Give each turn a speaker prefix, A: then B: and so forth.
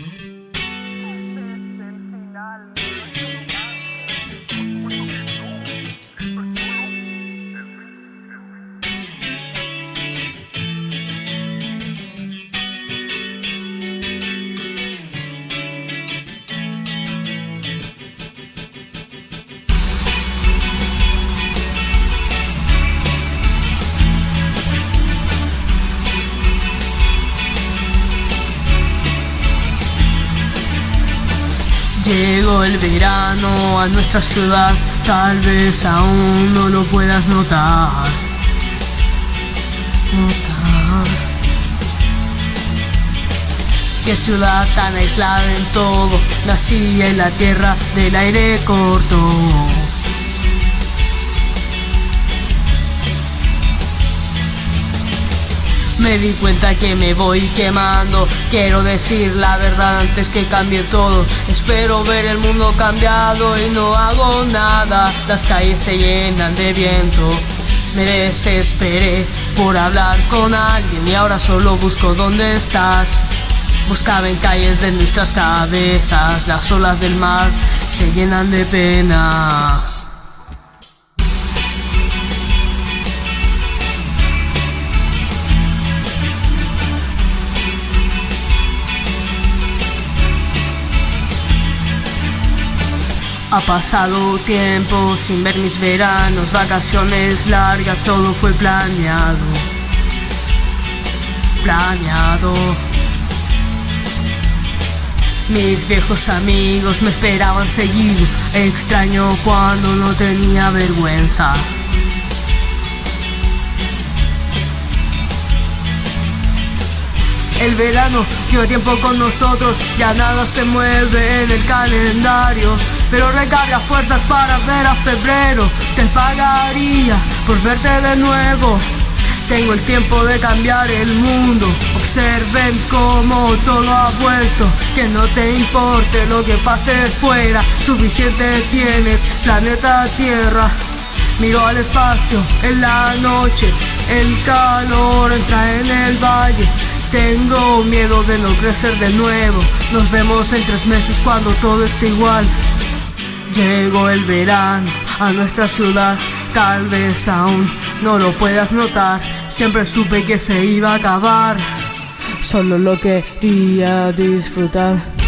A: Mm-hmm. Llegó el verano a nuestra ciudad, tal vez aún no lo puedas notar. Notar. Qué ciudad tan aislada en todo, nací en la tierra del aire corto. Me di cuenta que me voy quemando. Quiero decir la verdad antes que cambie todo. Espero ver el mundo cambiado y no hago nada. Las calles se llenan de viento. Me desesperé por hablar con alguien Y ahora solo busco dónde estás. Buscaba en calles de nuestras cabezas. Las olas del mar se llenan de pena Ha pasado tiempo sin ver mis veranos, vacaciones largas, todo fue planeado. Planeado. Mis viejos amigos me esperaban seguido, extraño cuando no tenía vergüenza. El verano lleva tiempo con nosotros, ya nada se mueve en el calendario. Pero recarga fuerzas para ver a febrero. Te pagaría por verte de nuevo. Tengo el tiempo de cambiar el mundo. Observen cómo todo ha vuelto. Que no te importe lo que pase fuera. Suficiente tienes, planeta Tierra. Miro al espacio en la noche. El calor entra en el valle. Tengo miedo de no crecer de nuevo. Nos vemos en tres meses cuando todo esté igual. Llegó el verano a nuestra ciudad, tal vez aún no lo puedas notar. Siempre supe que se iba a acabar. Solo lo quería disfrutar.